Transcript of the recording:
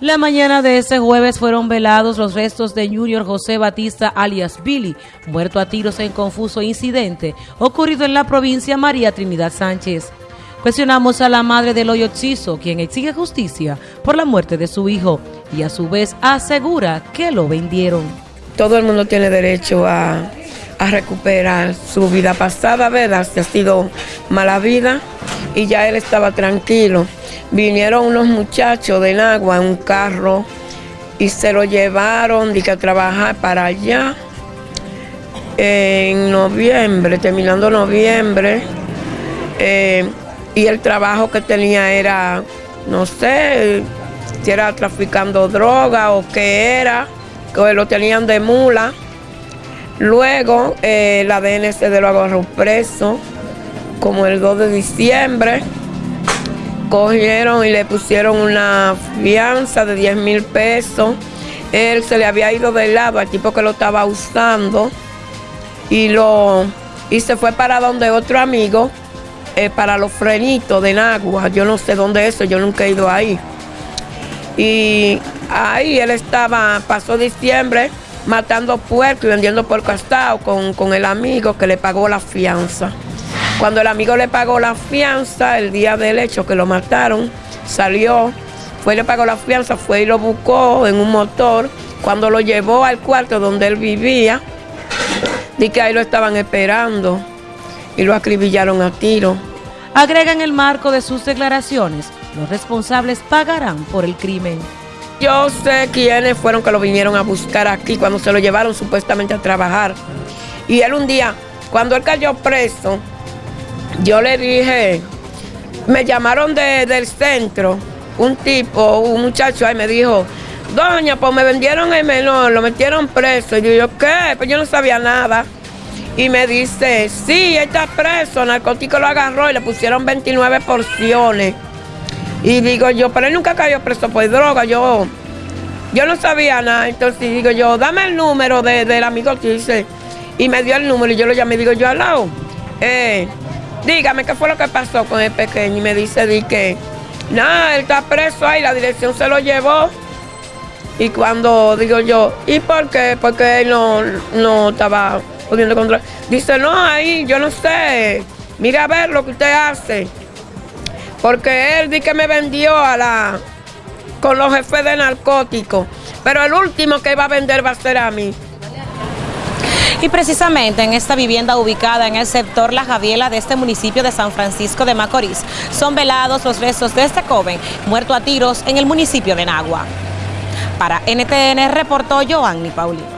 La mañana de ese jueves fueron velados los restos de Junior José Batista alias Billy, muerto a tiros en confuso incidente ocurrido en la provincia María Trinidad Sánchez. Cuestionamos a la madre del hoyo quien exige justicia por la muerte de su hijo y a su vez asegura que lo vendieron. Todo el mundo tiene derecho a, recuperar su vida pasada, ¿verdad? Si ha sido mala vida y ya él estaba tranquilo vinieron unos muchachos de agua en un carro y se lo llevaron de que a trabajar para allá en noviembre, terminando noviembre. Eh, y el trabajo que tenía era, no sé, si era traficando droga o qué era, que lo tenían de mula. Luego eh, la DNC de lo agarró preso, como el 2 de diciembre cogieron y le pusieron una fianza de 10 mil pesos. Él se le había ido de lado al tipo que lo estaba usando y, lo, y se fue para donde otro amigo, eh, para los frenitos de Nagua. Yo no sé dónde es eso, yo nunca he ido ahí. Y ahí él estaba, pasó diciembre matando puerco y vendiendo por castado con, con el amigo que le pagó la fianza. Cuando el amigo le pagó la fianza, el día del hecho que lo mataron, salió, fue y le pagó la fianza, fue y lo buscó en un motor. Cuando lo llevó al cuarto donde él vivía, di que ahí lo estaban esperando y lo acribillaron a tiro. Agrega en el marco de sus declaraciones, los responsables pagarán por el crimen. Yo sé quiénes fueron que lo vinieron a buscar aquí cuando se lo llevaron supuestamente a trabajar. Y él un día, cuando él cayó preso, yo le dije, me llamaron del centro, un tipo, un muchacho ahí me dijo, doña, pues me vendieron el menor, lo metieron preso. Y yo, ¿qué? Pues yo no sabía nada. Y me dice, sí, está preso, narcótico lo agarró y le pusieron 29 porciones. Y digo yo, pero él nunca cayó preso por droga, yo, yo no sabía nada. Entonces digo yo, dame el número del amigo que dice. Y me dio el número y yo lo llamé y digo yo, al lado, eh, dígame qué fue lo que pasó con el pequeño. Y me dice, di que, nada, él está preso ahí, la dirección se lo llevó. Y cuando digo yo, ¿y por qué? Porque él no, no estaba pudiendo controlar. Dice, no, ahí, yo no sé. Mira a ver lo que usted hace. Porque él di que me vendió a la con los jefes de narcóticos. Pero el último que iba a vender va a ser a mí. Y precisamente en esta vivienda ubicada en el sector La Javiela de este municipio de San Francisco de Macorís, son velados los restos de este joven muerto a tiros en el municipio de Nagua. Para NTN reportó Joanny Paulino.